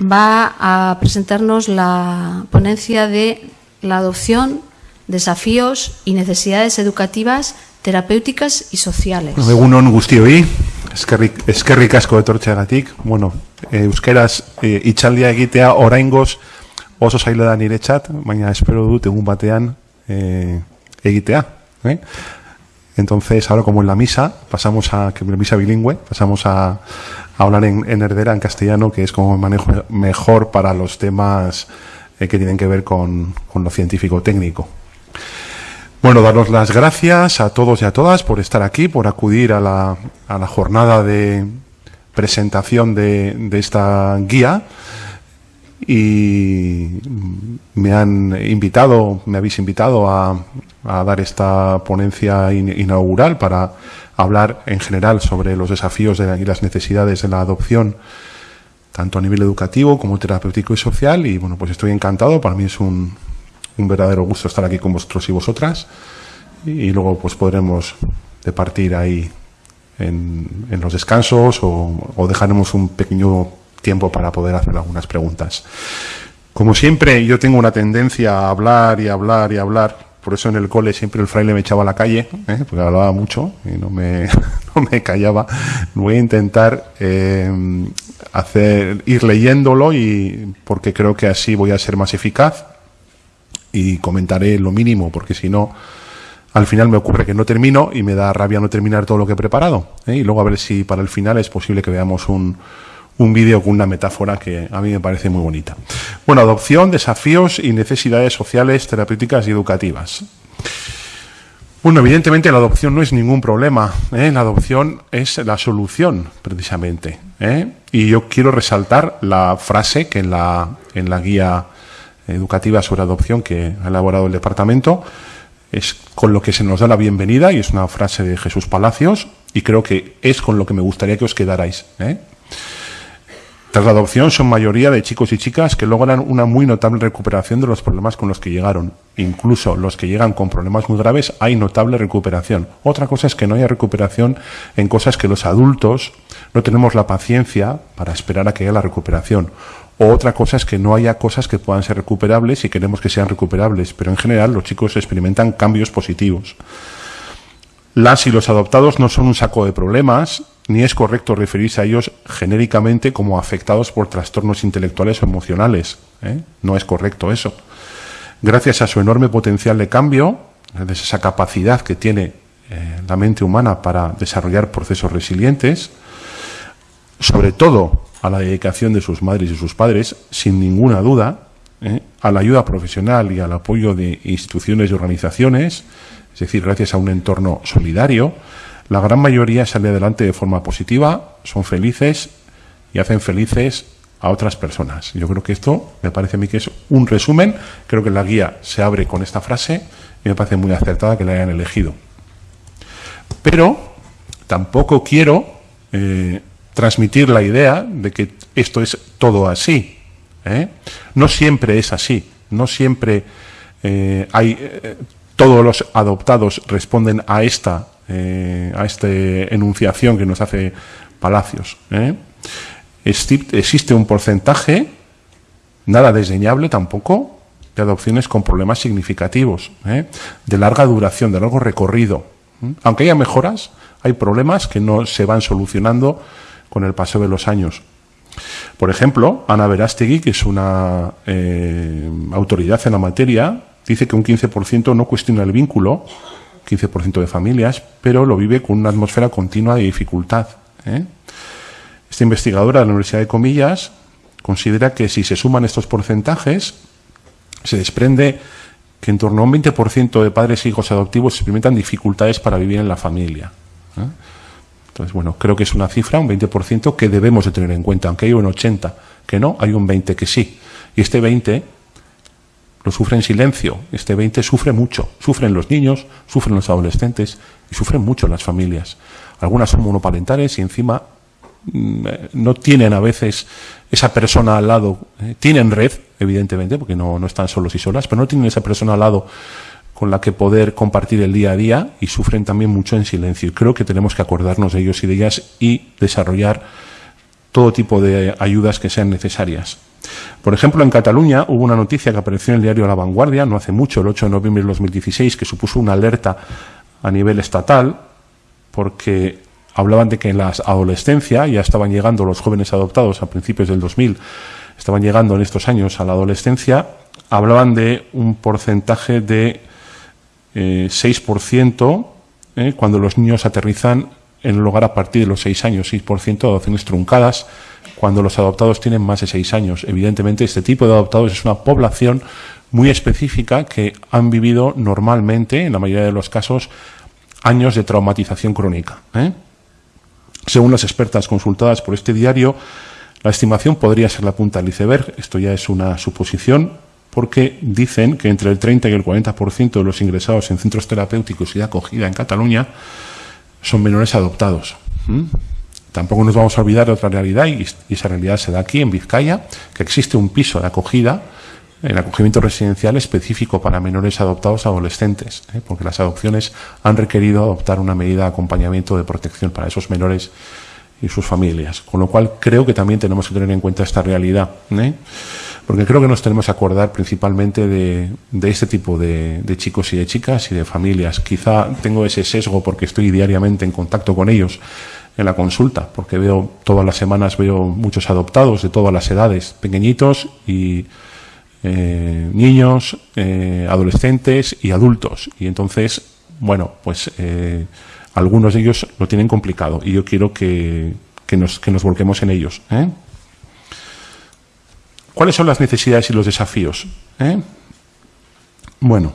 va a presentarnos la ponencia de la adopción, desafíos y necesidades educativas, terapéuticas y sociales. Egunon guztioi, eskerrik, eskerrik asko etortxeagatik. Bueno, eh, euskeraz eh, itxaldia egitea oraingoz oso zaila da niretzat, baina espero dut egun batean. ¿eh? Entonces, ahora como en la misa, pasamos a, que la misa bilingüe, pasamos a hablar en, en herdera, en castellano, que es como manejo mejor para los temas eh, que tienen que ver con, lo científico-técnico. Bueno, daros las gracias a todos y a todas por estar aquí, por acudir a la, a la jornada de presentación de, de esta guía y me han invitado, me habéis invitado a, a dar esta ponencia in, inaugural para hablar en general sobre los desafíos de, y las necesidades de la adopción, tanto a nivel educativo como terapéutico y social. Y bueno, pues estoy encantado, para mí es un, un verdadero gusto estar aquí con vosotros y vosotras. Y, luego pues podremos departir ahí en, en los descansos o, o dejaremos un pequeño tiempo para poder hacer algunas preguntas. Como siempre, yo tengo una tendencia a hablar y hablar y hablar. Por eso en el cole siempre el fraile me echaba a la calle, ¿eh? porque hablaba mucho y no me, no me callaba. Voy a intentar eh, hacer, ir leyéndolo y porque creo que así voy a ser más eficaz y comentaré lo mínimo, porque si no, al final me ocurre que no termino y me da rabia no terminar todo lo que he preparado. ¿eh? Y luego a ver si para el final es posible que veamos un, un vídeo con una metáfora que a mí me parece muy bonita. Bueno, adopción, desafíos y necesidades sociales, terapéuticas y educativas. Bueno, evidentemente la adopción no es ningún problema. ¿eh? La adopción es la solución, precisamente. ¿eh? Y yo quiero resaltar la frase que en la, en la guía educativa sobre adopción que ha elaborado el departamento es con lo que se nos da la bienvenida y es una frase de Jesús Palacios y creo que es con lo que me gustaría que os quedarais. ¿eh? Tras la adopción son mayoría de chicos y chicas que logran una muy notable recuperación de los problemas con los que llegaron. Incluso los que llegan con problemas muy graves hay notable recuperación. Otra cosa es que no haya recuperación en cosas que los adultos no tenemos la paciencia para esperar a que haya la recuperación. O otra cosa es que no haya cosas que puedan ser recuperables y queremos que sean recuperables. Pero en general los chicos experimentan cambios positivos. Las y los adoptados no son un saco de problemas, ni es correcto referirse a ellos genéricamente como afectados por trastornos intelectuales o emocionales. ¿eh? No es correcto eso. Gracias a su enorme potencial de cambio, esa capacidad que tiene eh, la mente humana para desarrollar procesos resilientes, sobre todo a la dedicación de sus madres y sus padres, sin ninguna duda, ¿eh? a la ayuda profesional y al apoyo de instituciones y organizaciones, es decir, gracias a un entorno solidario, la gran mayoría sale adelante de forma positiva, son felices y hacen felices a otras personas. Yo creo que esto me parece a mí que es un resumen. Creo que la guía se abre con esta frase y me parece muy acertada que la hayan elegido. Pero tampoco quiero eh, transmitir la idea de que esto es todo así. ¿eh? No siempre es así. No siempre eh, hay. Todos los adoptados responden a esta eh, a esta enunciación que nos hace Palacios. ¿eh? Existe un porcentaje, nada desdeñable tampoco, de adopciones con problemas significativos, ¿eh? de larga duración, de largo recorrido. Aunque haya mejoras, hay problemas que no se van solucionando con el paso de los años. Por ejemplo, Ana Verástegui, que es una eh, autoridad en la materia, dice que un 15% no cuestiona el vínculo 15% de familias, pero lo vive con una atmósfera continua de dificultad. ¿eh? Esta investigadora de la Universidad de Comillas considera que si se suman estos porcentajes, se desprende que en torno a un 20% de padres e hijos adoptivos experimentan dificultades para vivir en la familia. ¿eh? Entonces, bueno, creo que es una cifra, un 20%, que debemos de tener en cuenta, aunque hay un 80% que no, hay un 20% que sí. Y este 20% lo sufre en silencio. Este 20 sufre mucho. Sufren los niños, sufren los adolescentes y sufren mucho las familias. Algunas son monoparentales y encima mm, no tienen a veces esa persona al lado. ¿eh? Tienen red, evidentemente, porque no, no están solos y solas, pero no tienen esa persona al lado con la que poder compartir el día a día y sufren también mucho en silencio. Y creo que tenemos que acordarnos de ellos y de ellas y desarrollar todo tipo de ayudas que sean necesarias. Por ejemplo, en Cataluña hubo una noticia que apareció en el diario La Vanguardia no hace mucho, el 8 de noviembre de 2016, que supuso una alerta a nivel estatal, porque hablaban de que en la adolescencia ya estaban llegando los jóvenes adoptados a principios del 2000, estaban llegando en estos años a la adolescencia, hablaban de un porcentaje de 6% eh, eh, cuando los niños aterrizan en el hogar a partir de los 6 años, 6% de adopciones truncadas cuando los adoptados tienen más de 6 años. Evidentemente, este tipo de adoptados es una población muy específica que han vivido normalmente, en la mayoría de los casos, años de traumatización crónica. ¿eh? Según las expertas consultadas por este diario, la estimación podría ser la punta del iceberg. Esto ya es una suposición, porque dicen que entre el 30 y el 40% de los ingresados en centros terapéuticos y de acogida en Cataluña son menores adoptados. Tampoco nos vamos a olvidar de otra realidad, y, esa realidad se da aquí, en Vizcaya, que existe un piso de acogida, en acogimiento residencial específico para menores adoptados adolescentes, ¿eh? porque las adopciones han requerido adoptar una medida de acompañamiento de protección para esos menores y sus familias. Con lo cual creo que también tenemos que tener en cuenta esta realidad. ¿eh? Porque creo que nos tenemos que acordar principalmente de, este tipo de, chicos y de chicas y de familias. Quizá tengo ese sesgo porque estoy diariamente en contacto con ellos en la consulta, porque veo todas las semanas veo muchos adoptados de todas las edades, pequeñitos y eh, niños, eh, adolescentes y adultos. Y entonces, bueno, pues eh, algunos de ellos lo tienen complicado y yo quiero que, nos, que nos volquemos en ellos. ¿Cuáles son las necesidades y los desafíos? ¿Eh? Bueno,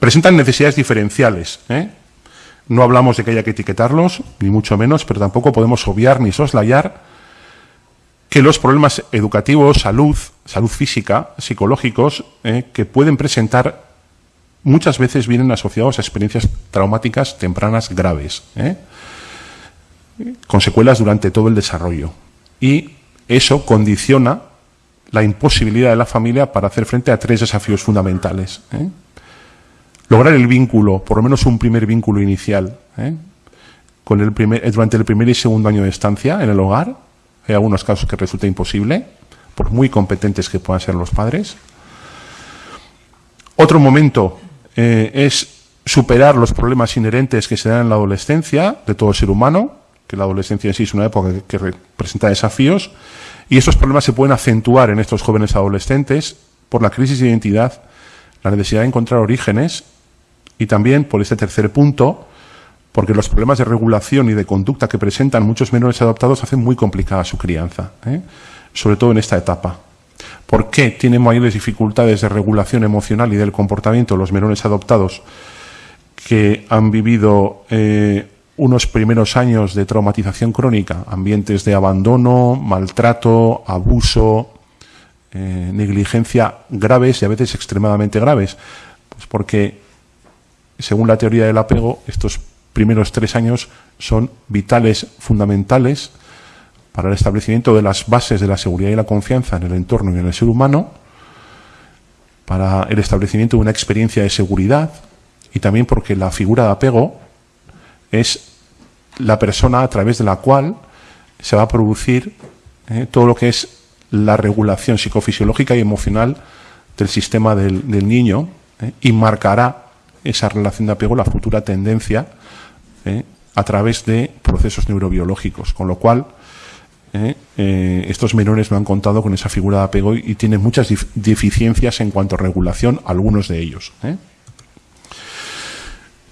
presentan necesidades diferenciales. ¿eh? No hablamos de que haya que etiquetarlos, ni mucho menos, pero tampoco podemos obviar ni soslayar que los problemas educativos, salud, salud física, psicológicos, ¿eh? que pueden presentar muchas veces vienen asociados a experiencias traumáticas tempranas graves, con secuelas durante todo el desarrollo. Y eso condiciona la imposibilidad de la familia para hacer frente a tres desafíos fundamentales. ¿eh? Lograr el vínculo, por lo menos un primer vínculo inicial, ¿eh? con el primer, durante el primer y segundo año de estancia en el hogar. Hay algunos casos que resulta imposible, por muy competentes que puedan ser los padres. Otro momento eh, es superar los problemas inherentes que se dan en la adolescencia de todo ser humano, que la adolescencia en sí es una época que, que presenta desafíos, y estos problemas se pueden acentuar en estos jóvenes adolescentes por la crisis de identidad, la necesidad de encontrar orígenes y también por este tercer punto, porque los problemas de regulación y de conducta que presentan muchos menores adoptados hacen muy complicada su crianza, ¿eh? sobre todo en esta etapa. ¿Por qué tienen mayores dificultades de regulación emocional y del comportamiento los menores adoptados que han vivido eh, unos primeros años de traumatización crónica, ambientes de abandono, maltrato, abuso, eh, negligencia graves y a veces extremadamente graves. Pues porque, según la teoría del apego, estos primeros tres años son vitales, fundamentales para el establecimiento de las bases de la seguridad y la confianza en el entorno y en el ser humano, para el establecimiento de una experiencia de seguridad y también porque la figura de apego es la persona a través de la cual se va a producir eh, todo lo que es la regulación psicofisiológica y emocional del sistema del, niño eh, y marcará esa relación de apego, la futura tendencia, eh, a través de procesos neurobiológicos. Con lo cual, estos menores no han contado con esa figura de apego y, y tienen muchas deficiencias en cuanto a regulación, algunos de ellos.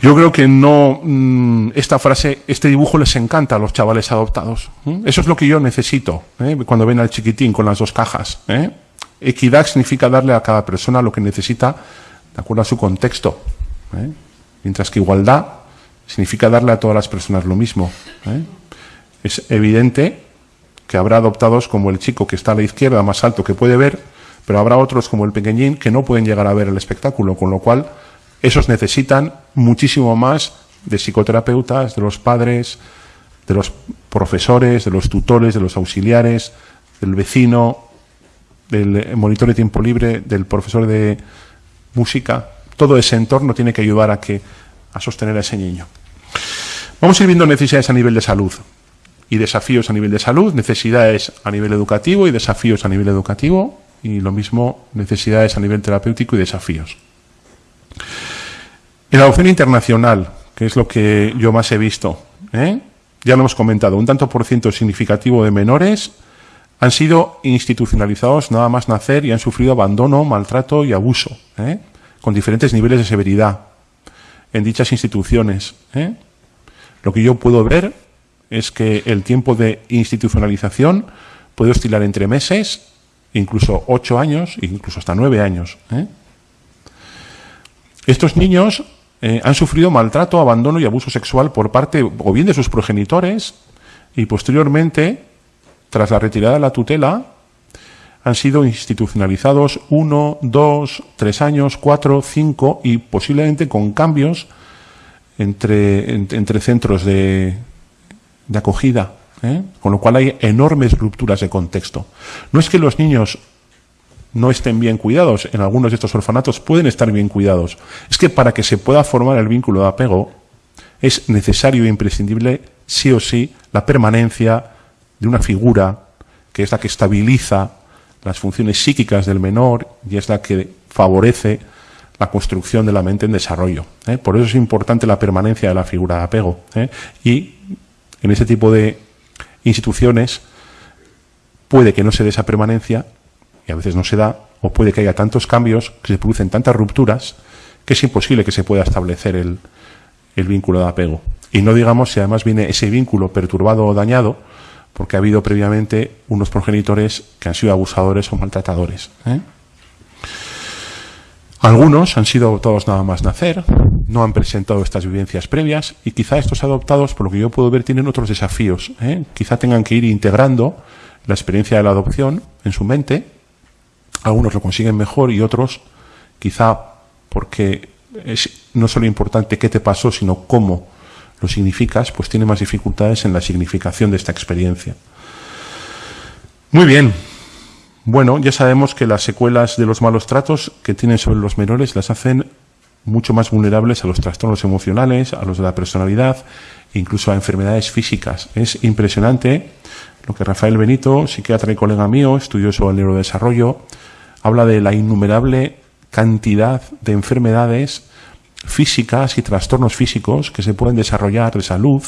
Yo creo que no, mm, esta frase, este dibujo les encanta a los chavales adoptados. Eso es lo que yo necesito ¿eh? cuando ven al chiquitín con las dos cajas. ¿eh? Equidad significa darle a cada persona lo que necesita de acuerdo a su contexto. ¿eh? Mientras que igualdad significa darle a todas las personas lo mismo. Es evidente que habrá adoptados como el chico que está a la izquierda más alto que puede ver, pero habrá otros como el pequeñín que no pueden llegar a ver el espectáculo, con lo cual esos necesitan muchísimo más de psicoterapeutas, de los padres, de los profesores, de los tutores, de los auxiliares, del vecino, del monitor de tiempo libre, del profesor de música. Todo ese entorno tiene que ayudar a, que, a sostener a ese niño. Vamos a ir viendo necesidades a nivel de salud. y desafíos a nivel de salud, necesidades a nivel educativo y desafíos a nivel educativo, y lo mismo necesidades a nivel terapéutico y desafíos. En la adopción internacional, que es lo que yo más he visto, ¿eh? ya lo hemos comentado, un tanto por ciento significativo de menores han sido institucionalizados nada más nacer y han sufrido abandono, maltrato y abuso, ¿eh? con diferentes niveles de severidad en dichas instituciones. ¿eh? Lo que yo puedo ver es que el tiempo de institucionalización puede oscilar entre meses, incluso ocho años, incluso hasta nueve años. ¿eh? Estos niños eh, han sufrido maltrato, abandono y abuso sexual por parte o bien de sus progenitores y posteriormente, tras la retirada de la tutela, han sido institucionalizados uno, dos, tres años, cuatro, cinco y posiblemente con cambios entre, entre centros de, de acogida, ¿eh? con lo cual hay enormes rupturas de contexto. No es que los niños no estén bien cuidados, en algunos de estos orfanatos pueden estar bien cuidados. Es que para que se pueda formar el vínculo de apego es necesario e imprescindible, sí o sí, la permanencia de una figura que es la que estabiliza las funciones psíquicas del menor y es la que favorece la construcción de la mente en desarrollo. ¿eh? Por eso es importante la permanencia de la figura de apego. ¿eh? Y en ese tipo de instituciones puede que no se dé esa permanencia, y a veces no se da, o puede que haya tantos cambios, que se producen tantas rupturas, que es imposible que se pueda establecer el, vínculo de apego. Y no digamos si además viene ese vínculo perturbado o dañado, porque ha habido previamente unos progenitores que han sido abusadores o maltratadores. ¿eh? Algunos han sido adoptados nada más nacer, no han presentado estas vivencias previas y quizá estos adoptados, por lo que yo puedo ver, tienen otros desafíos. ¿eh? Quizá tengan que ir integrando la experiencia de la adopción en su mente. Algunos lo consiguen mejor y otros, quizá porque es no solo importante qué te pasó, sino cómo lo significas, pues tiene más dificultades en la significación de esta experiencia. Muy bien, bueno, ya sabemos que las secuelas de los malos tratos que tienen sobre los menores las hacen mucho más vulnerables a los trastornos emocionales, a los de la personalidad, incluso a enfermedades físicas. Es impresionante lo que Rafael Benito, psiquiatra y colega mío, estudioso del neurodesarrollo, habla de la innumerable cantidad de enfermedades físicas y trastornos físicos que se pueden desarrollar de salud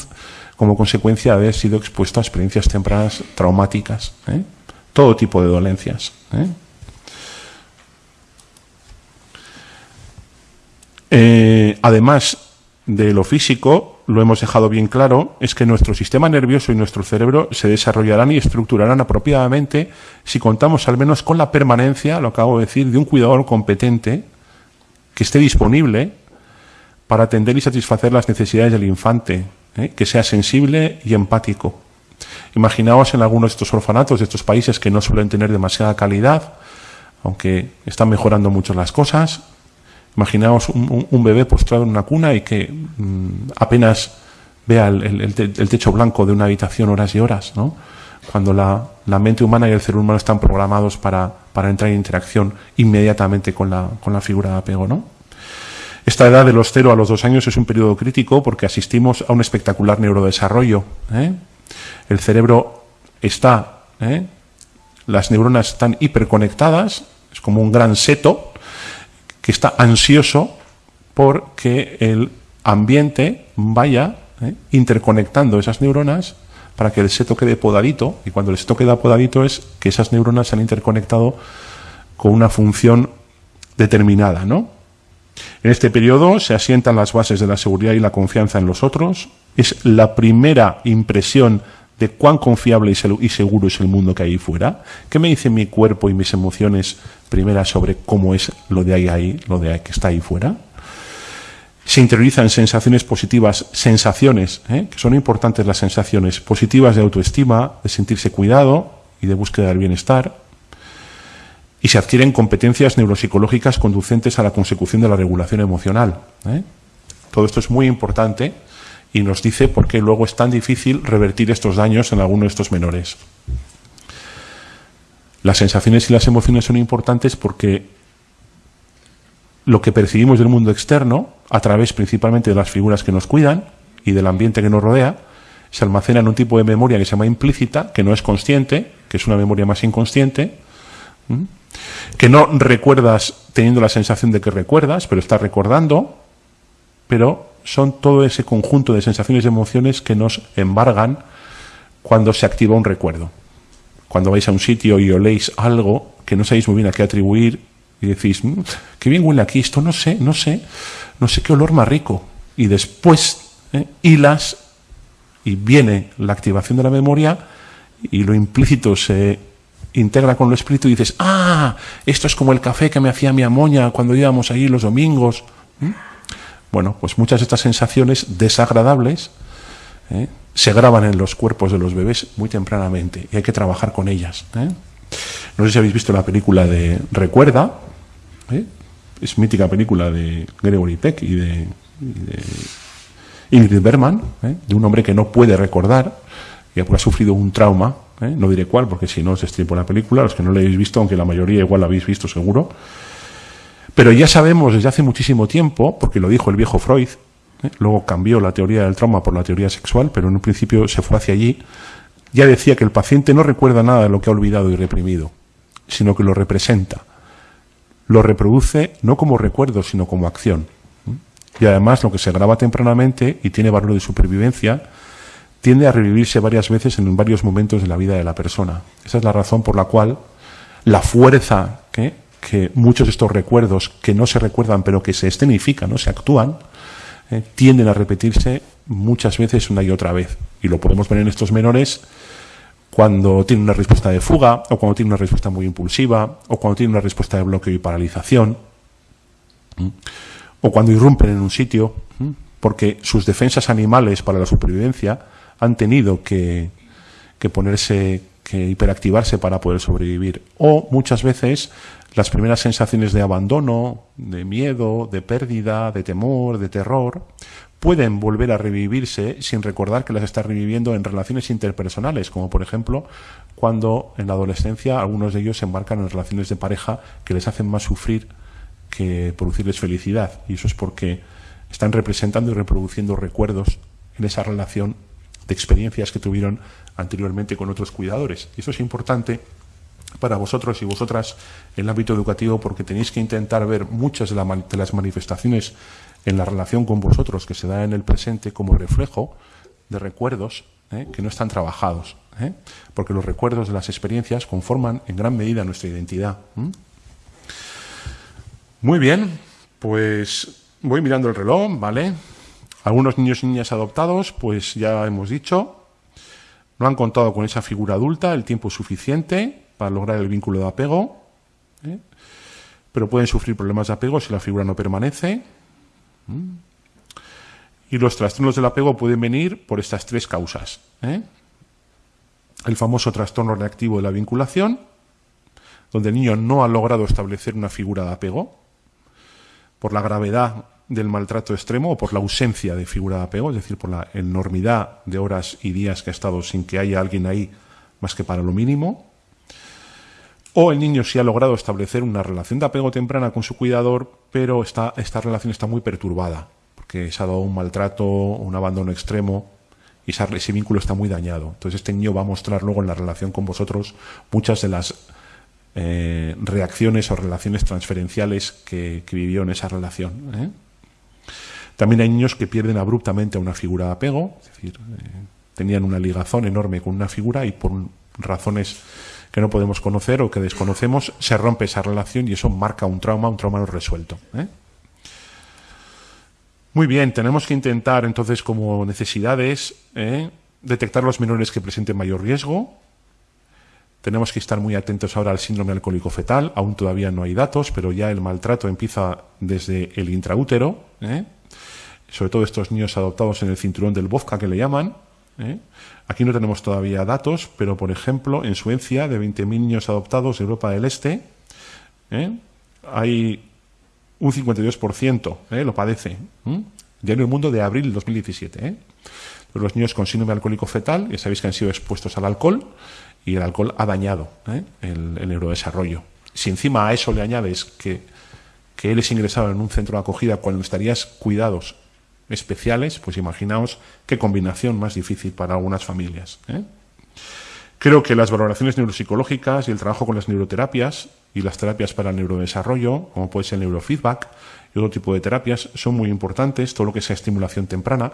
como consecuencia de haber sido expuesto a experiencias tempranas traumáticas. ¿eh? todo tipo de dolencias. ¿eh? Eh, además de lo físico, lo hemos dejado bien claro, es que nuestro sistema nervioso y nuestro cerebro se desarrollarán y estructurarán apropiadamente si contamos al menos con la permanencia, lo acabo de decir, de un cuidador competente que esté disponible para atender y satisfacer las necesidades del infante, ¿eh? que sea sensible y empático. Imaginaos en algunos de estos orfanatos de estos países que no suelen tener demasiada calidad, aunque están mejorando mucho las cosas. Imaginaos un, bebé postrado en una cuna y que mm, apenas vea el, techo blanco de una habitación horas y horas, ¿no? Cuando la, mente humana y el cerebro humano están programados para, entrar en interacción inmediatamente con la, figura de apego, ¿no? Esta edad de los 0 a los 2 años es un periodo crítico porque asistimos a un espectacular neurodesarrollo. ¿eh? el cerebro está, ¿eh? las neuronas están hiperconectadas, es como un gran seto que está ansioso por que el ambiente vaya ¿eh? interconectando esas neuronas para que el seto quede podadito, y cuando el seto queda podadito es que esas neuronas se han interconectado con una función determinada, ¿no? En este periodo se asientan las bases de la seguridad y la confianza en los otros. Es la primera impresión de cuán confiable y seguro es el mundo que hay fuera. ¿Qué me dice mi cuerpo y mis emociones primeras sobre cómo es lo de ahí, ahí lo de ahí, que está ahí fuera? Se interiorizan sensaciones positivas, sensaciones, ¿eh? que son importantes las sensaciones positivas de autoestima, de sentirse cuidado y de búsqueda del bienestar y se adquieren competencias neuropsicológicas conducentes a la consecución de la regulación emocional. ¿eh? Todo esto es muy importante y nos dice por qué luego es tan difícil revertir estos daños en alguno de estos menores. Las sensaciones y las emociones son importantes porque lo que percibimos del mundo externo, a través principalmente de las figuras que nos cuidan y del ambiente que nos rodea, se almacena en un tipo de memoria que se llama implícita, que no es consciente, que es una memoria más inconsciente, que no recuerdas teniendo la sensación de que recuerdas, pero estás recordando, pero son todo ese conjunto de sensaciones y emociones que nos embargan cuando se activa un recuerdo. Cuando vais a un sitio y oléis algo que no sabéis muy bien a qué atribuir y decís, mm, qué bien huele aquí esto, no sé, no sé, no sé qué olor más rico. Y después ¿eh? hilas y viene la activación de la memoria y lo implícito se integra con lo espíritu y dices, ah, esto es como el café que me hacía mi amoña cuando íbamos ahí los domingos. Bueno, pues muchas de estas sensaciones desagradables ¿eh? se graban en los cuerpos de los bebés muy tempranamente y hay que trabajar con ellas. ¿eh? No sé si habéis visto la película de Recuerda, ¿eh? es mítica película de Gregory Peck y de, Ingrid Bergman, de un hombre que no puede recordar y ha sufrido un trauma, no diré cuál porque si no se estripo la película, los que no la habéis visto, aunque la mayoría igual la habéis visto seguro, pero ya sabemos desde hace muchísimo tiempo, porque lo dijo el viejo Freud, ¿eh? luego cambió la teoría del trauma por la teoría sexual, pero en un principio se fue hacia allí, ya decía que el paciente no recuerda nada de lo que ha olvidado y reprimido, sino que lo representa. Lo reproduce no como recuerdo, sino como acción. Y además lo que se graba tempranamente y tiene valor de supervivencia, tiende a revivirse varias veces en varios momentos de la vida de la persona. Esa es la razón por la cual la fuerza que que muchos de estos recuerdos que no se recuerdan pero que se escenifican, ¿no? se actúan, eh, tienden a repetirse muchas veces una y otra vez. Y lo podemos ver en estos menores cuando tienen una respuesta de fuga, o cuando tienen una respuesta muy impulsiva, o cuando tienen una respuesta de bloqueo y paralización, o cuando irrumpen en un sitio, porque sus defensas animales para la supervivencia han tenido que, que ponerse, que hiperactivarse para poder sobrevivir. O muchas veces las primeras sensaciones de abandono, de miedo, de pérdida, de temor, de terror, pueden volver a revivirse sin recordar que las está reviviendo en relaciones interpersonales, como por ejemplo cuando en la adolescencia algunos de ellos se embarcan en relaciones de pareja que les hacen más sufrir que producirles felicidad. Y eso es porque están representando y reproduciendo recuerdos en esa relación de experiencias que tuvieron anteriormente con otros cuidadores. Y eso es importante para vosotros y vosotras en el ámbito educativo porque tenéis que intentar ver muchas de, las manifestaciones en la relación con vosotros que se da en el presente como reflejo de recuerdos ¿eh? que no están trabajados, ¿eh? porque los recuerdos de las experiencias conforman en gran medida nuestra identidad. Muy bien, pues voy mirando el reloj, ¿vale? Algunos niños y niñas adoptados, pues ya hemos dicho, no han contado con esa figura adulta el tiempo suficiente para lograr el vínculo de apego, ¿eh? pero pueden sufrir problemas de apego si la figura no permanece. Y los trastornos del apego pueden venir por estas tres causas. ¿eh? El famoso trastorno reactivo de la vinculación, donde el niño no ha logrado establecer una figura de apego, por la gravedad del maltrato extremo o por la ausencia de figura de apego, es decir, por la enormidad de horas y días que ha estado sin que haya alguien ahí más que para lo mínimo, o el niño sí ha logrado establecer una relación de apego temprana con su cuidador, pero esta, relación está muy perturbada, porque se ha dado un maltrato, un abandono extremo, y ese vínculo está muy dañado. Entonces este niño va a mostrar luego en la relación con vosotros muchas de las eh, reacciones o relaciones transferenciales que, vivió en esa relación. ¿eh? También hay niños que pierden abruptamente a una figura de apego, es decir, eh, tenían una ligazón enorme con una figura y por razones que no podemos conocer o que desconocemos, se rompe esa relación y eso marca un trauma, un trauma no resuelto. ¿eh? Muy bien, tenemos que intentar entonces como necesidades ¿eh? detectar los menores que presenten mayor riesgo. Tenemos que estar muy atentos ahora al síndrome alcohólico fetal. Aún todavía no hay datos, pero ya el maltrato empieza desde el intraútero. Sobre todo estos niños adoptados en el cinturón del Bofka que le llaman. ¿eh? Aquí no tenemos todavía datos, pero por ejemplo, en Suecia, de 20.000 niños adoptados de Europa del Este, ¿eh? hay un 52% ¿eh? lo padece. Ya en el mundo de abril del 2017. Los niños con síndrome alcohólico fetal, ya sabéis que han sido expuestos al alcohol y el alcohol ha dañado el, el, neurodesarrollo. Si encima a eso le añades que, que él es ingresado en un centro de acogida cuando estarías cuidados especiales, pues imaginaos qué combinación más difícil para algunas familias. ¿eh? Creo que las valoraciones neuropsicológicas y el trabajo con las neuroterapias y las terapias para el neurodesarrollo, como puede ser el neurofeedback y otro tipo de terapias, son muy importantes, todo lo que sea estimulación temprana.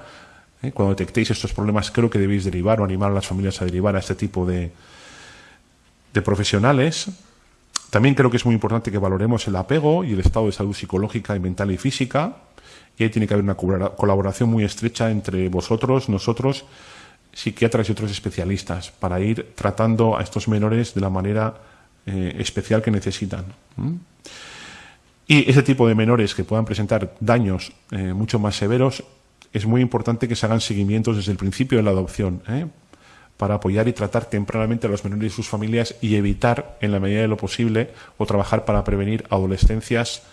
¿eh? Cuando detectéis estos problemas, creo que debéis derivar o animar a las familias a derivar a este tipo de, de profesionales. También creo que es muy importante que valoremos el apego y el estado de salud psicológica y mental y física. Y ahí tiene que haber una colaboración muy estrecha entre vosotros, nosotros psiquiatras y otros especialistas para ir tratando a estos menores de la manera eh, especial que necesitan. Y ese tipo de menores que puedan presentar daños eh, mucho más severos, es muy importante que se hagan seguimientos desde el principio de la adopción, ¿eh? para apoyar y tratar tempranamente a los menores y sus familias y evitar, en la medida de lo posible, o trabajar para prevenir adolescencias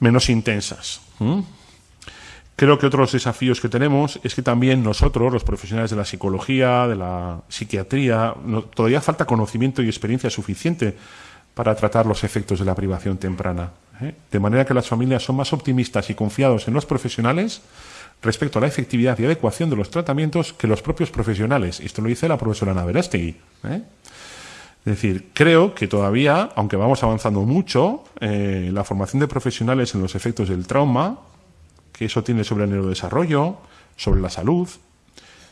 menos intensas. Creo que otros desafíos que tenemos es que también nosotros, los profesionales de la psicología, de la psiquiatría, todavía falta conocimiento y experiencia suficiente para tratar los efectos de la privación temprana. ¿eh? De manera que las familias son más optimistas y confiados en los profesionales respecto a la efectividad y adecuación de los tratamientos que los propios profesionales. Esto lo dice la profesora Ana. ¿eh? Es decir, creo que todavía, aunque vamos avanzando mucho, eh, la formación de profesionales en los efectos del trauma que eso tiene sobre el neurodesarrollo, sobre la salud,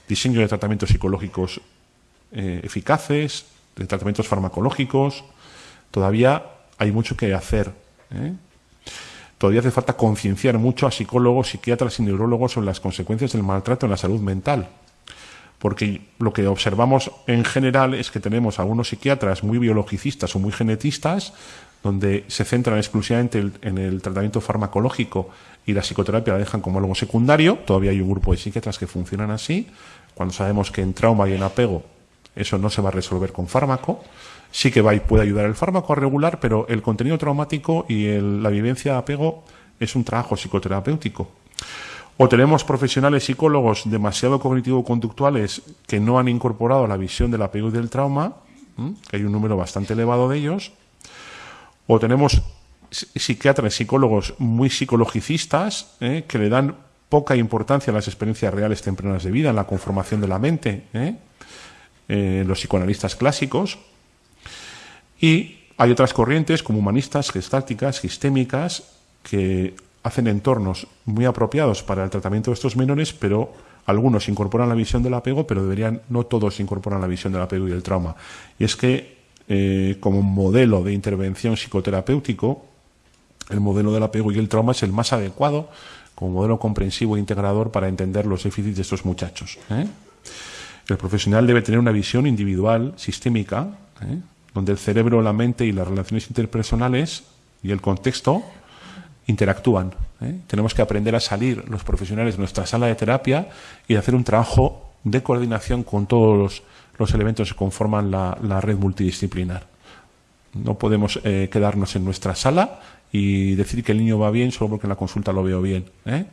diseño de tratamientos psicológicos eh, eficaces, de tratamientos farmacológicos. Todavía hay mucho que hacer. ¿eh? Todavía hace falta concienciar mucho a psicólogos, psiquiatras y neurólogos sobre las consecuencias del maltrato en la salud mental. Porque lo que observamos en general es que tenemos algunos psiquiatras muy biologicistas o muy genetistas, donde se centran exclusivamente en el tratamiento farmacológico y la psicoterapia la dejan como algo secundario. Todavía hay un grupo de psiquiatras que funcionan así. Cuando sabemos que en trauma y en apego eso no se va a resolver con fármaco, sí que va y puede ayudar el fármaco a regular, pero el contenido traumático y la vivencia de apego es un trabajo psicoterapéutico. O tenemos profesionales psicólogos demasiado cognitivo-conductuales que no han incorporado la visión del apego y del trauma, que hay un número bastante elevado de ellos. O tenemos psiquiatras, psicólogos muy psicologicistas ¿eh? que le dan poca importancia a las experiencias reales tempranas de vida, en la conformación de la mente, ¿eh? Eh, los psicoanalistas clásicos. Y hay otras corrientes como humanistas, gestálticas, sistémicas, que hacen entornos muy apropiados para el tratamiento de estos menores, pero algunos incorporan la visión del apego, pero deberían, no todos incorporan la visión del apego y del trauma. Y es que, como modelo de intervención psicoterapéutico, el modelo del apego y el trauma es el más adecuado como modelo comprensivo e integrador para entender los déficits de estos muchachos. ¿eh? El profesional debe tener una visión individual, sistémica, ¿eh? donde el cerebro, la mente y las relaciones interpersonales y el contexto interactúan. ¿eh? Tenemos que aprender a salir los profesionales de nuestra sala de terapia y hacer un trabajo de coordinación con todos los, elementos que conforman la, red multidisciplinar. No podemos quedarnos en nuestra sala y decir que el niño va bien solo porque en la consulta lo veo bien. ¿eh?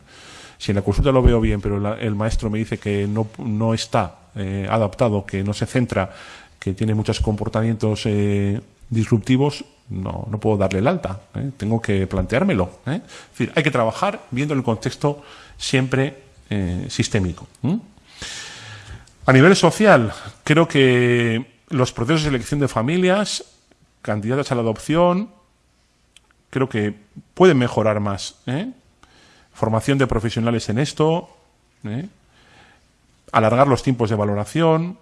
Si en la consulta lo veo bien, pero el maestro me dice que no, no está eh, adaptado, que no se centra, que tiene muchos comportamientos eh, disruptivos, no, no puedo darle el alta. Tengo que planteármelo. Es decir, hay que trabajar viendo el contexto siempre sistémico. A nivel social, creo que los procesos de selección de familias, candidatas a la adopción, creo que pueden mejorar más. ¿eh? Formación de profesionales en esto, ¿eh? alargar los tiempos de valoración,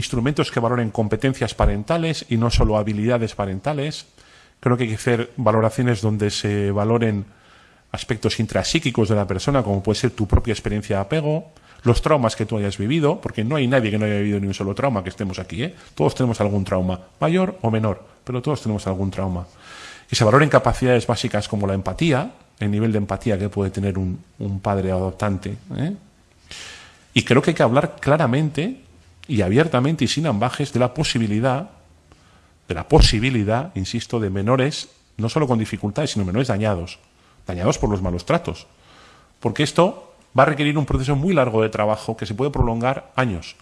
instrumentos que valoren competencias parentales y no solo habilidades parentales. Creo que hay que hacer valoraciones donde se valoren aspectos intrapsíquicos de la persona, como puede ser tu propia experiencia de apego, los traumas que tú hayas vivido, porque no hay nadie que no haya vivido ni un solo trauma que estemos aquí. ¿eh? Todos tenemos algún trauma, mayor o menor, pero todos tenemos algún trauma que se valoren capacidades básicas como la empatía, el nivel de empatía que puede tener un, padre adoptante. ¿eh? Y creo que hay que hablar claramente y abiertamente y sin ambajes de la posibilidad, de la posibilidad, insisto, de menores, no solo con dificultades, sino menores dañados, dañados por los malos tratos. Porque esto va a requerir un proceso muy largo de trabajo que se puede prolongar años.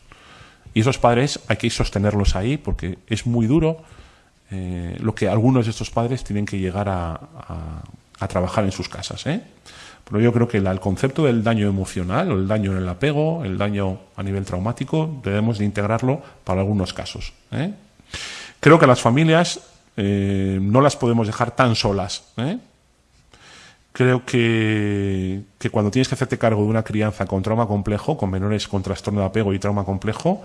Y esos padres hay que sostenerlos ahí porque es muy duro eh, lo que algunos de estos padres tienen que llegar a, a trabajar en sus casas. ¿eh? Pero yo creo que el concepto del daño emocional, o el daño en el apego, el daño a nivel traumático, debemos de integrarlo para algunos casos. ¿eh? Creo que las familias eh, no las podemos dejar tan solas. ¿eh? Creo que, que, cuando tienes que hacerte cargo de una crianza con trauma complejo, con menores con trastorno de apego y trauma complejo,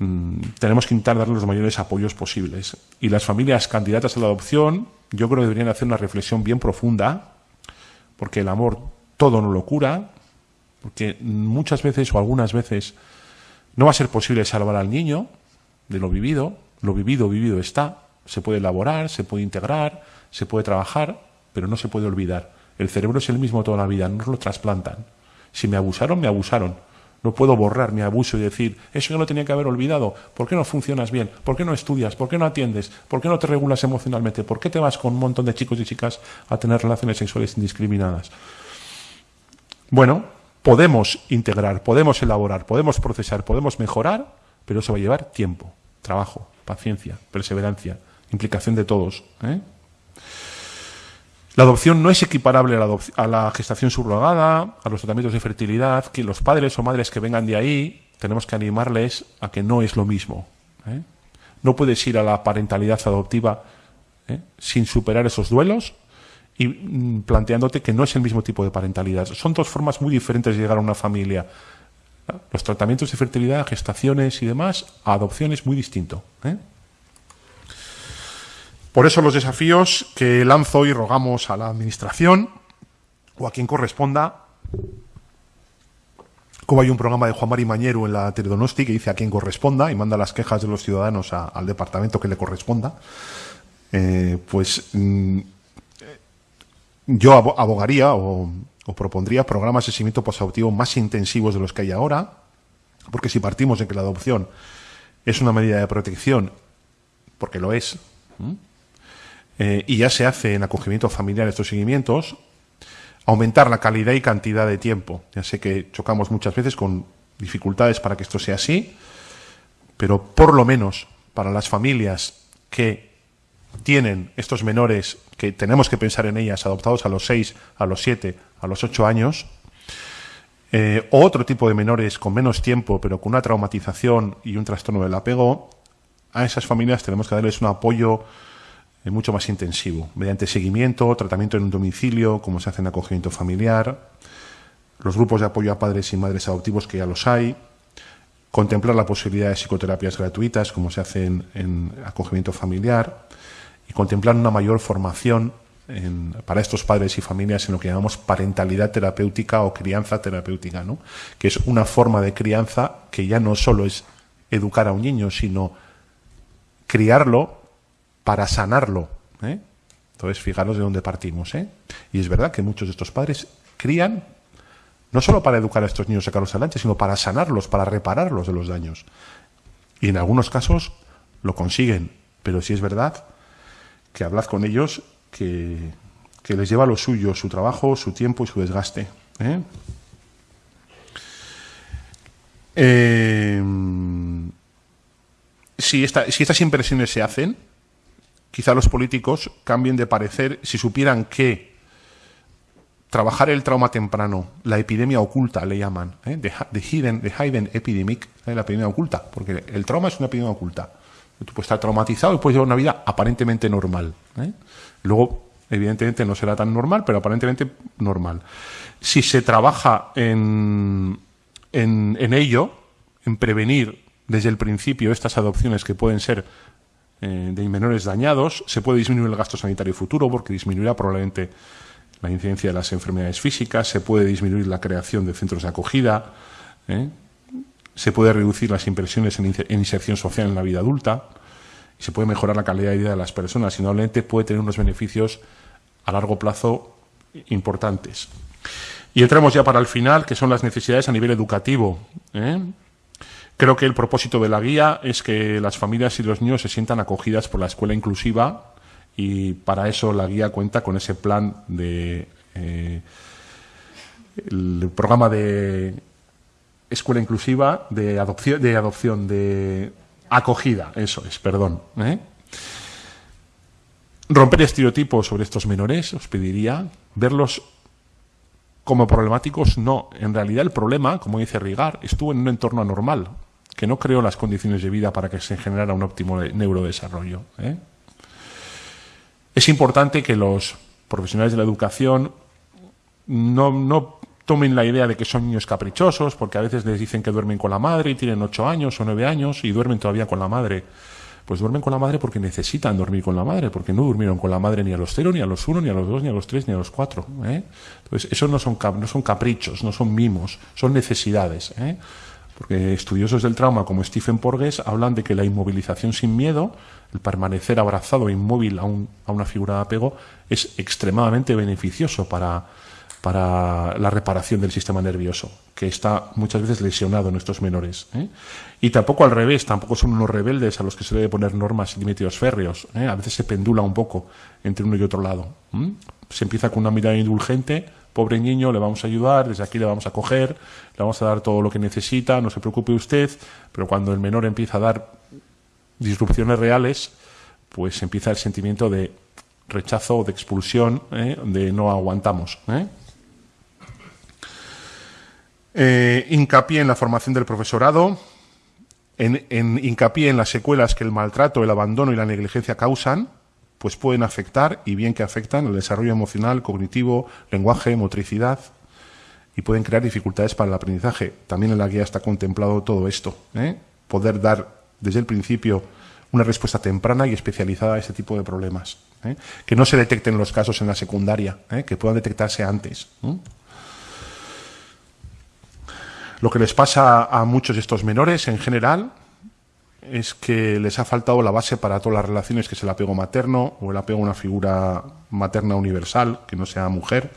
mm, tenemos que intentar darle los mayores apoyos posibles. Y las familias candidatas a la adopción, yo creo que deberían hacer una reflexión bien profunda porque el amor todo no lo cura, porque muchas veces o algunas veces no va a ser posible salvar al niño de lo vivido, lo vivido, vivido está, se puede elaborar, se puede integrar, se puede trabajar, pero no se puede olvidar. El cerebro es el mismo toda la vida, no lo trasplantan. Si me abusaron, me abusaron. No puedo borrar mi abuso y decir, eso yo lo tenía que haber olvidado. ¿Por qué no funcionas bien? ¿Por qué no estudias? ¿Por qué no atiendes? ¿Por qué no te regulas emocionalmente? ¿Por qué te vas con un montón de chicos y chicas a tener relaciones sexuales indiscriminadas? Bueno, podemos integrar, podemos elaborar, podemos procesar, podemos mejorar, pero eso va a llevar tiempo, trabajo, paciencia, perseverancia, implicación de todos. ¿eh? La adopción no es equiparable a la, gestación subrogada, a los tratamientos de fertilidad, que los padres o madres que vengan de ahí tenemos que animarles a que no es lo mismo. ¿eh? No puedes ir a la parentalidad adoptiva ¿eh? sin superar esos duelos y mm, planteándote que no es el mismo tipo de parentalidad. Son dos formas muy diferentes de llegar a una familia. Los tratamientos de fertilidad, gestaciones y demás, a adopción es muy distinto. ¿eh? Por eso los desafíos que lanzo y rogamos a la Administración o a quien corresponda, como hay un programa de Juan Mari Mañero en la Teledonosti que dice a quien corresponda y manda las quejas de los ciudadanos al departamento que le corresponda, eh, pues mm, yo abogaría o, propondría programas de seguimiento posadoptivo más intensivos de los que hay ahora, porque si partimos de que la adopción es una medida de protección, porque lo es, eh, y ya se hace en acogimiento familiar estos seguimientos, aumentar la calidad y cantidad de tiempo. Ya sé que chocamos muchas veces con dificultades para que esto sea así, pero por lo menos para las familias que tienen estos menores, que tenemos que pensar en ellas, adoptados a los 6, a los 7, a los 8 años, eh, o otro tipo de menores con menos tiempo, pero con una traumatización y un trastorno del apego, a esas familias tenemos que darles un apoyo mucho más intensivo, mediante seguimiento, tratamiento en un domicilio, como se hace en acogimiento familiar, los grupos de apoyo a padres y madres adoptivos que ya los hay, contemplar la posibilidad de psicoterapias gratuitas, como se hace en, acogimiento familiar, y contemplar una mayor formación para estos padres y familias en lo que llamamos parentalidad terapéutica o crianza terapéutica, ¿no? que es una forma de crianza que ya no solo es educar a un niño, sino criarlo para sanarlo. ¿eh? Entonces, fijaros de dónde partimos. ¿eh? Y es verdad que muchos de estos padres crían no solo para educar a estos niños a adelante, sino para sanarlos, para repararlos de los daños. Y en algunos casos lo consiguen, pero sí es verdad que hablad con ellos que, les lleva lo suyo, su trabajo, su tiempo y su desgaste. ¿eh? si, si estas impresiones se hacen, quizá los políticos cambien de parecer si supieran que trabajar el trauma temprano, la epidemia oculta le llaman, ¿eh? the, the hidden epidemic, ¿eh? la epidemia oculta, porque el trauma es una epidemia oculta. Tú puedes estar traumatizado y puedes llevar una vida aparentemente normal. ¿eh? Luego, evidentemente, no será tan normal, pero aparentemente normal. Si se trabaja en ello, en prevenir desde el principio estas adopciones que pueden ser eh, de menores dañados. Se puede disminuir el gasto sanitario futuro porque disminuirá probablemente la incidencia de las enfermedades físicas, se puede disminuir la creación de centros de acogida, ¿eh? se puede reducir las inversiones en, inserción social en la vida adulta y se puede mejorar la calidad de vida de las personas y normalmente puede tener unos beneficios a largo plazo importantes. Y entramos ya para el final, que son las necesidades a nivel educativo. ¿eh? Creo que el propósito de la guía es que las familias y los niños se sientan acogidas por la escuela inclusiva y para eso la guía cuenta con ese plan de eh, el programa de escuela inclusiva de adopción de adopción de acogida eso es perdón ¿eh? romper estereotipos sobre estos menores, os pediría verlos como problemáticos. No, en realidad el problema, como dice Rigar, estuvo en un entorno anormal, que no creó las condiciones de vida para que se generara un óptimo neurodesarrollo. ¿eh? Es importante que los profesionales de la educación no, no tomen la idea de que son niños caprichosos, porque a veces les dicen que duermen con la madre y tienen ocho años o nueve años y duermen todavía con la madre. Pues duermen con la madre porque necesitan dormir con la madre, porque no durmieron con la madre ni a los cero, ni a los uno, ni a los dos, ni a los tres, ni a los cuatro. ¿eh? Entonces, eso no son, no son caprichos, no son mimos, son necesidades. ¿eh? Porque estudiosos del trauma como Stephen Porges hablan de que la inmovilización sin miedo, el permanecer abrazado e inmóvil a, a una figura de apego, es extremadamente beneficioso para, para la reparación del sistema nervioso, que está muchas veces lesionado en estos menores. ¿eh? Y tampoco al revés, tampoco son unos rebeldes a los que se debe poner normas y límites férreos. ¿eh? A veces se pendula un poco entre uno y otro lado. Se empieza con una mirada indulgente, pobre niño, le vamos a ayudar, desde aquí le vamos a coger, le vamos a dar todo lo que necesita, no se preocupe usted, pero cuando el menor empieza a dar disrupciones reales, pues empieza el sentimiento de rechazo de expulsión, ¿eh? de no aguantamos. Eh, hincapié en la formación del profesorado, en, en las secuelas que el maltrato, el abandono y la negligencia causan, pues pueden afectar, y bien que afectan, el desarrollo emocional, cognitivo, lenguaje, motricidad, y pueden crear dificultades para el aprendizaje. También en la guía está contemplado todo esto. ¿eh? Poder dar desde el principio una respuesta temprana y especializada a este tipo de problemas. ¿eh? Que no se detecten los casos en la secundaria, que puedan detectarse antes. Lo que les pasa a muchos de estos menores en general es que les ha faltado la base para todas las relaciones, que es el apego materno o el apego a una figura materna universal, que no sea mujer,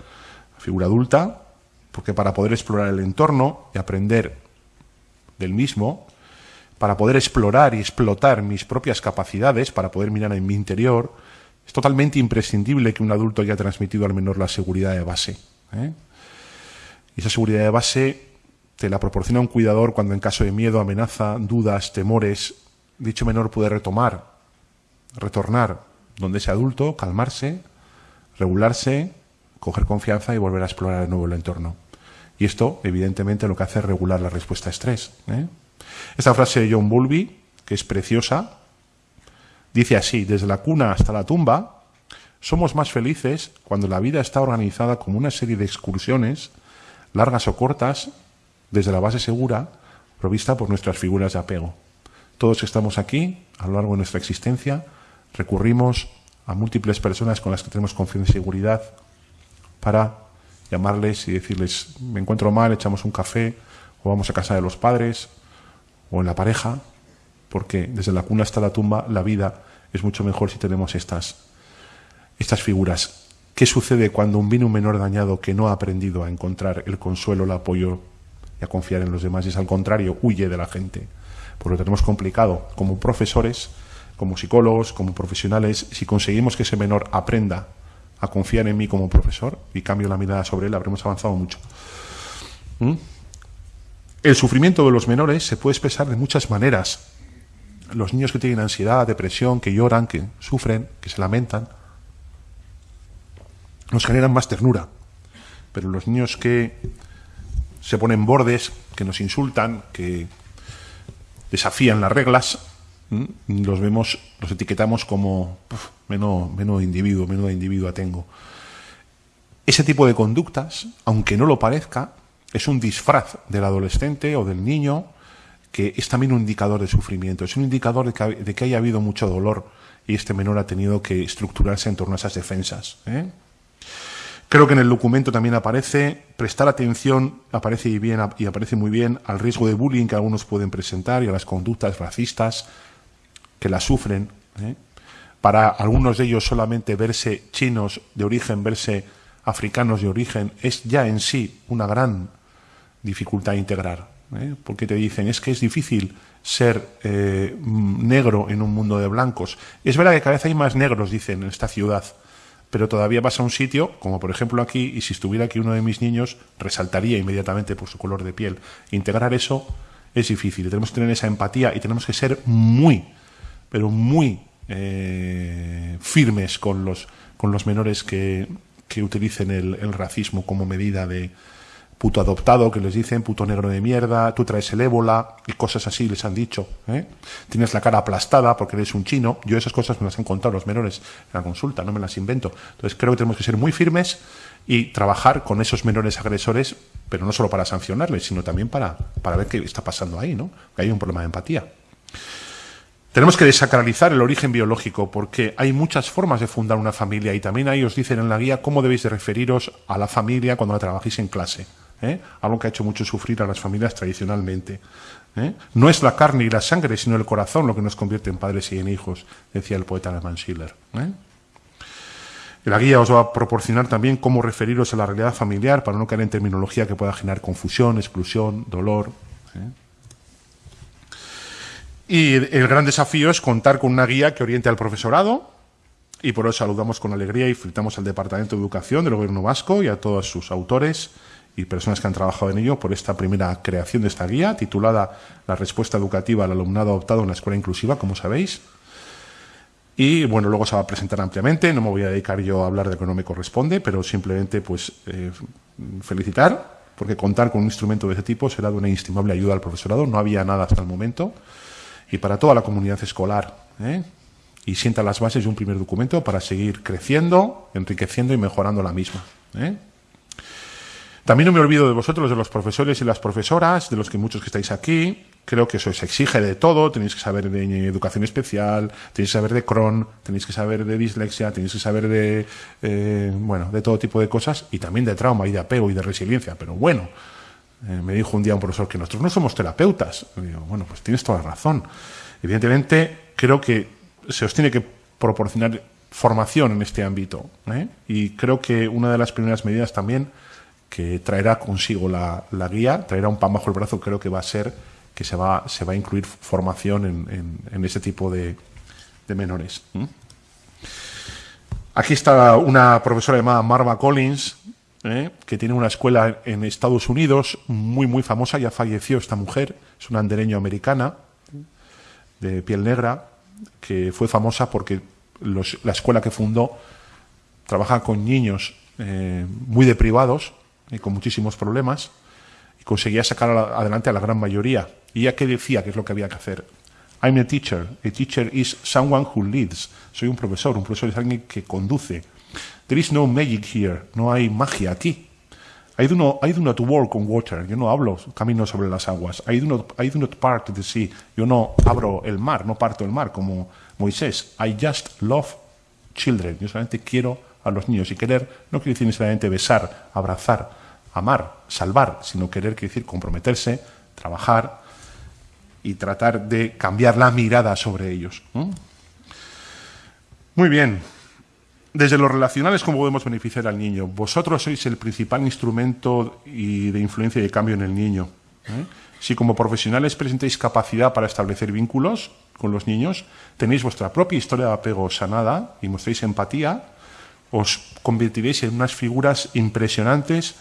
figura adulta, porque para poder explorar el entorno y aprender del mismo, para poder explorar y explotar mis propias capacidades, para poder mirar en mi interior, es totalmente imprescindible que un adulto haya transmitido al menor la seguridad de base. ¿eh? Y esa seguridad de base te la proporciona un cuidador cuando en caso de miedo, amenaza, dudas, temores, dicho menor puede retomar, retornar donde ese adulto, calmarse, regularse, coger confianza y volver a explorar de nuevo el entorno. Y esto, evidentemente, lo que hace es regular la respuesta a estrés. ¿eh? Esta frase de John Bowlby, que es preciosa, dice así, desde la cuna hasta la tumba, somos más felices cuando la vida está organizada como una serie de excursiones, largas o cortas, desde la base segura provista por nuestras figuras de apego. Todos estamos aquí, a lo largo de nuestra existencia, recurrimos a múltiples personas con las que tenemos confianza y seguridad para llamarles y decirles, me encuentro mal, echamos un café, o vamos a casa de los padres, o en la pareja, porque desde la cuna hasta la tumba la vida es mucho mejor si tenemos estas, estas figuras. ¿Qué sucede cuando un vino menor dañado que no ha aprendido a encontrar el consuelo, el apoyo confiar en los demás, es al contrario, huye de la gente. Porque lo tenemos complicado. Como profesores, como psicólogos, como profesionales, si conseguimos que ese menor aprenda a confiar en mí como profesor y cambio la mirada sobre él, habremos avanzado mucho. ¿Mm? El sufrimiento de los menores se puede expresar de muchas maneras. Los niños que tienen ansiedad, depresión, que lloran, que sufren, que se lamentan, nos generan más ternura. Pero los niños que se ponen bordes, que nos insultan, que desafían las reglas, los vemos, los etiquetamos como menos, menos individuo, menos individuo tengo. Ese tipo de conductas, aunque no lo parezca, es un disfraz del adolescente o del niño que es también un indicador de sufrimiento, es un indicador de que, de que haya habido mucho dolor y este menor ha tenido que estructurarse en torno a esas defensas. ¿eh? Creo que en el documento también aparece prestar atención, aparece y, bien, y aparece muy bien al riesgo de bullying que algunos pueden presentar y a las conductas racistas que la sufren. ¿eh? Para algunos de ellos solamente verse chinos de origen, verse africanos de origen, es ya en sí una gran dificultad a integrar. ¿eh? Porque te dicen, es que es difícil ser eh, negro en un mundo de blancos. Es verdad que cada vez hay más negros, dicen, en esta ciudad pero todavía vas a un sitio, como por ejemplo aquí, y si estuviera aquí uno de mis niños, resaltaría inmediatamente por su color de piel. Integrar eso es difícil, tenemos que tener esa empatía y tenemos que ser muy, pero muy eh, firmes con los, con los menores que, que utilicen el, el, racismo como medida de puto adoptado, que les dicen puto negro de mierda, tú traes el ébola y cosas así les han dicho. ¿eh? Tienes la cara aplastada porque eres un chino. Yo esas cosas me las han contado los menores en la consulta, no me las invento. Entonces creo que tenemos que ser muy firmes y trabajar con esos menores agresores, pero no solo para sancionarles, sino también para, para ver qué está pasando ahí, ¿no? Que hay un problema de empatía. Tenemos que desacralizar el origen biológico porque hay muchas formas de fundar una familia y también ahí os dicen en la guía cómo debéis de referiros a la familia cuando la trabajéis en clase. ¿Eh? Algo que ha hecho mucho sufrir a las familias tradicionalmente. ¿eh? No es la carne y la sangre, sino el corazón lo que nos convierte en padres y en hijos, decía el poeta alemán Schiller. ¿eh? La guía os va a proporcionar también cómo referiros a la realidad familiar para no caer en terminología que pueda generar confusión, exclusión, dolor. Y el gran desafío es contar con una guía que oriente al profesorado y por eso saludamos con alegría y felicitamos al Departamento de Educación del Gobierno Vasco y a todos sus autores y personas que han trabajado en ello por esta primera creación de esta guía titulada La respuesta educativa al alumnado adoptado en la escuela inclusiva, como sabéis. Y bueno, luego se va a presentar ampliamente, no me voy a dedicar yo a hablar de lo que no me corresponde, pero simplemente pues eh, felicitar, porque contar con un instrumento de ese tipo será de una inestimable ayuda al profesorado, no había nada hasta el momento y para toda la comunidad escolar. ¿eh? Y sienta las bases de un primer documento para seguir creciendo, enriqueciendo y mejorando la misma. ¿eh? También no me olvido de vosotros, de los profesores y las profesoras, de los que muchos que estáis aquí. Creo que eso se exige de todo. Tenéis que saber de educación especial, tenéis que saber de Cron, tenéis que saber de dislexia, tenéis que saber de, eh, bueno, de todo tipo de cosas y también de trauma y de apego y de resiliencia. Pero bueno, eh, me dijo un día un profesor que nosotros no somos terapeutas. Digo, bueno, pues tienes toda la razón. Evidentemente, creo que se os tiene que proporcionar formación en este ámbito. ¿eh? Y creo que una de las primeras medidas también que traerá consigo la, la, guía, traerá un pan bajo el brazo, creo que va a ser que se va, se va a incluir formación en, en, ese tipo de, de menores. Aquí está una profesora llamada Marva Collins, ¿eh? que tiene una escuela en Estados Unidos muy, muy famosa, ya falleció esta mujer, es una andereño americana de piel negra, que fue famosa porque la escuela que fundó trabaja con niños eh, muy deprivados y con muchísimos problemas y conseguía sacar adelante a la gran mayoría. ¿Y ya qué decía? ¿Qué es lo que había que hacer? I'm a teacher. A teacher is someone who leads. Soy un profesor. Un profesor es alguien que conduce. There is no magic here. No hay magia aquí. I do not, I do not work on water. Yo no hablo camino sobre las aguas. I do, not, I do not part the sea. Yo no abro el mar, no parto el mar como Moisés. I just love children. Yo solamente quiero a los niños. Y querer no quiere decir necesariamente besar, abrazar, amar, salvar, sino querer quiere decir comprometerse, trabajar y tratar de cambiar la mirada sobre ellos. Muy bien. Desde los relacionales, ¿cómo podemos beneficiar al niño? Vosotros sois el principal instrumento y de influencia y de cambio en el niño. ¿eh? Si como profesionales presentáis capacidad para establecer vínculos con los niños, tenéis vuestra propia historia de apego sanada y mostréis empatía, os convertiréis en unas figuras impresionantes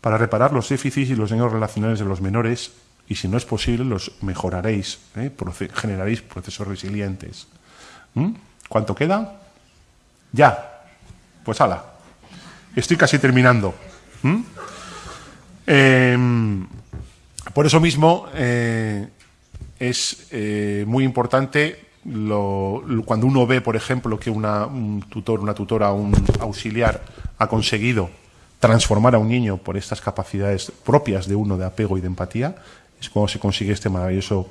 para reparar los déficits y los daños relacionales de los menores y si no es posible los mejoraréis, ¿eh? generaréis procesos resilientes. ¿Mm? ¿Cuánto queda? Ya. Pues ala. Estoy casi terminando. ¿Mm? Eh, por eso mismo eh, es eh, muy importante cuando uno ve, por ejemplo, que una, un tutor, una tutora, un auxiliar ha conseguido transformar a un niño por estas capacidades propias de uno de apego y de empatía, es cuando se consigue este maravilloso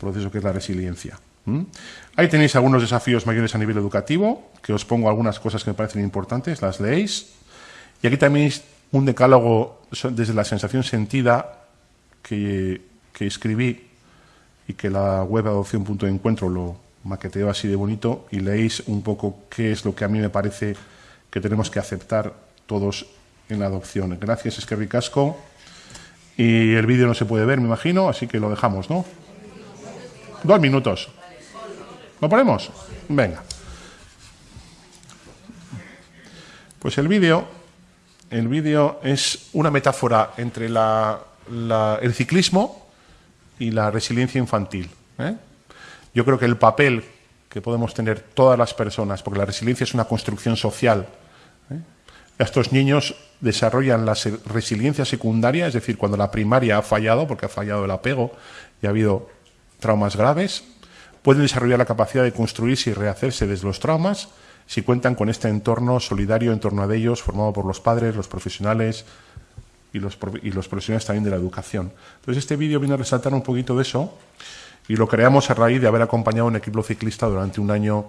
proceso que es la resiliencia. Ahí tenéis algunos desafíos mayores a nivel educativo, que os pongo algunas cosas que me parecen importantes, las leéis. Y aquí también un decálogo desde la sensación sentida que, que escribí y que la web adopción.encuentro lo maqueteó así de bonito y leéis un poco qué es lo que a mí me parece que tenemos que aceptar todos en la adopción. Gracias, es que ricasco. Y el vídeo no se puede ver, me imagino, así que lo dejamos, ¿no? Dos minutos. ¿Lo ponemos? Venga. Pues el vídeo, el vídeo es una metáfora entre la, el ciclismo y la resiliencia infantil. ¿eh? Yo creo que el papel que podemos tener todas las personas, porque la resiliencia es una construcción social. ¿eh? Estos niños desarrollan la resiliencia secundaria, es decir, cuando la primaria ha fallado, porque ha fallado el apego y ha habido traumas graves, pueden desarrollar la capacidad de construirse y rehacerse desde los traumas si cuentan con este entorno solidario en torno a ellos, formado por los padres, los profesionales y los, y los profesionales también de la educación. Entonces, este vídeo viene a resaltar un poquito de eso y lo creamos a raíz de haber acompañado un equipo ciclista durante un año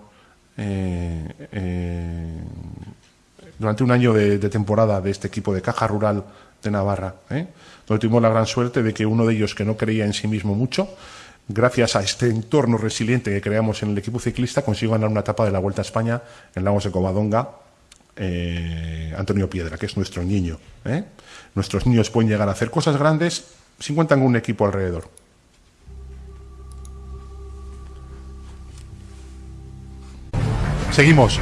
eh, eh, durante un año de, temporada de este equipo de Caja Rural de Navarra, ¿eh? donde tuvimos la gran suerte de que uno de ellos que no creía en sí mismo mucho, gracias a este entorno resiliente que creamos en el equipo ciclista, consiguió ganar una etapa de la Vuelta a España en Lagos de Covadonga, Antonio Piedra, que es nuestro niño. Nuestros niños pueden llegar a hacer cosas grandes si cuentan con un equipo alrededor. Seguimos.